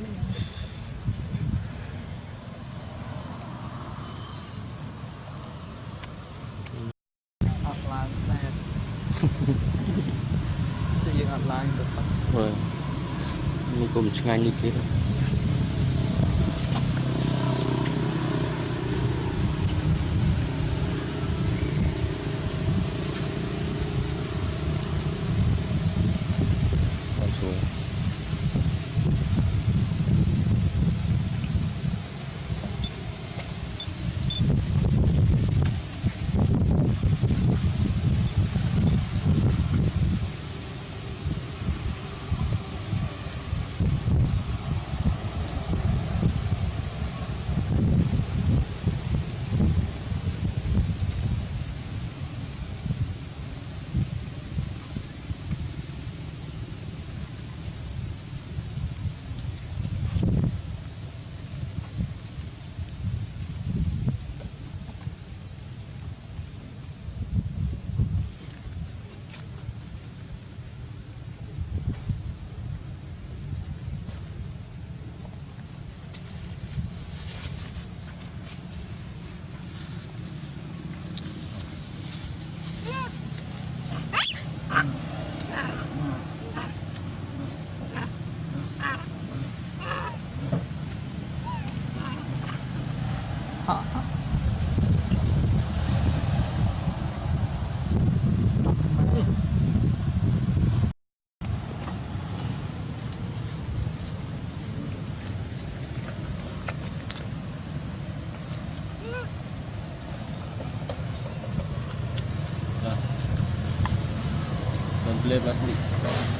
អត់ឡើងសែតជួយយើងអត់ឡើងទៅប៉ះមើលនេះក៏មិនឆ្ងាញ់នេះទៀត Ha! boleh ni.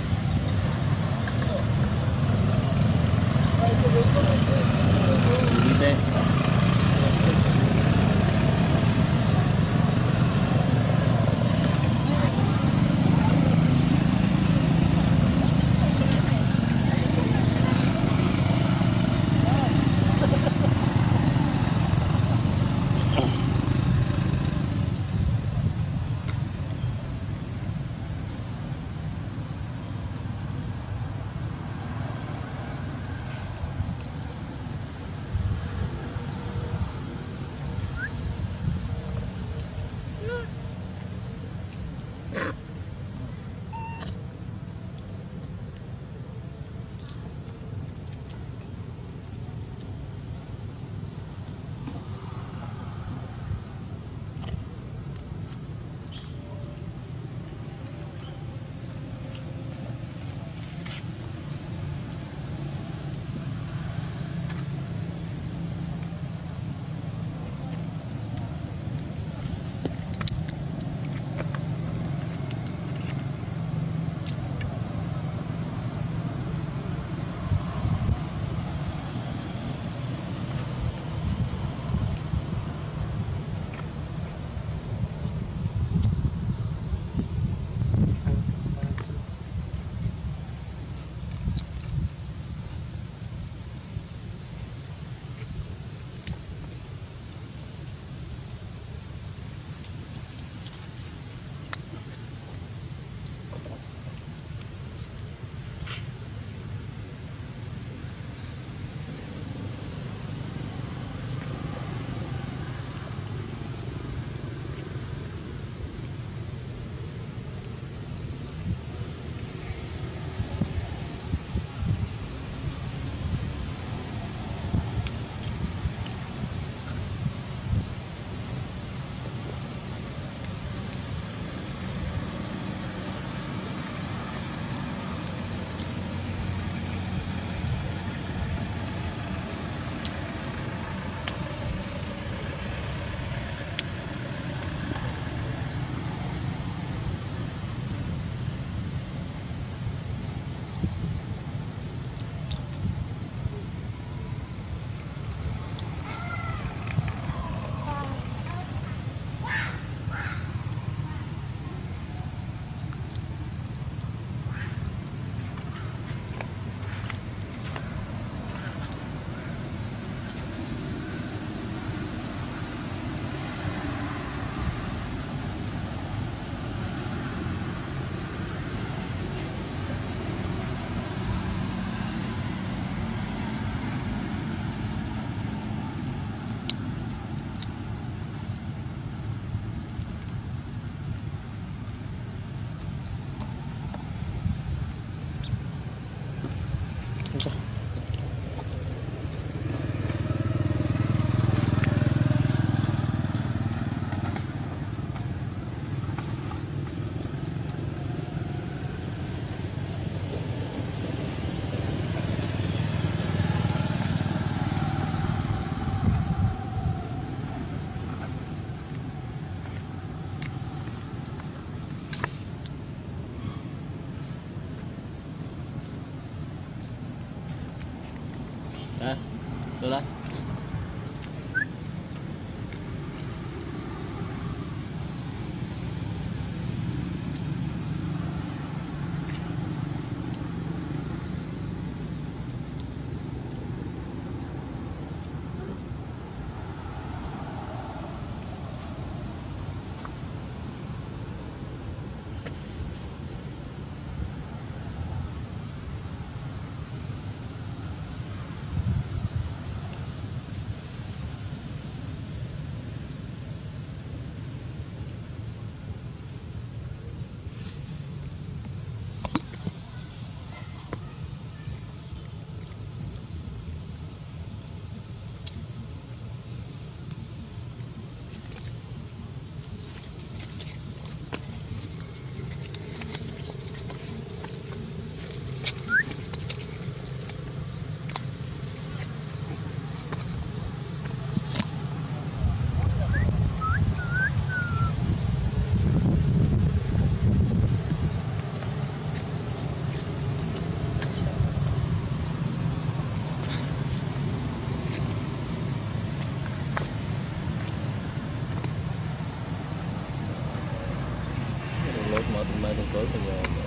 Ờ, thôi đừng cưới mình